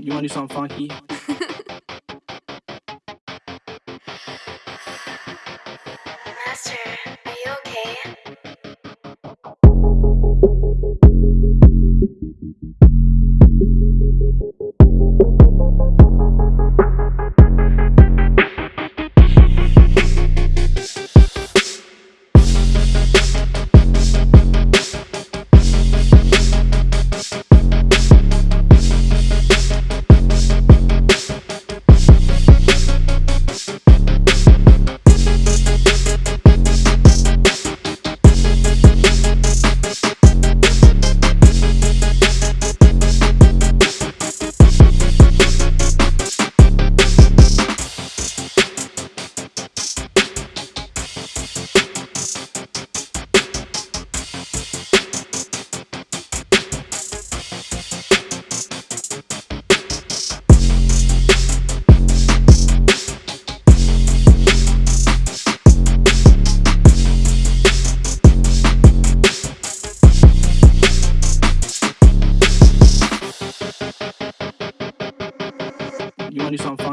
You wanna do something funky? Master. some.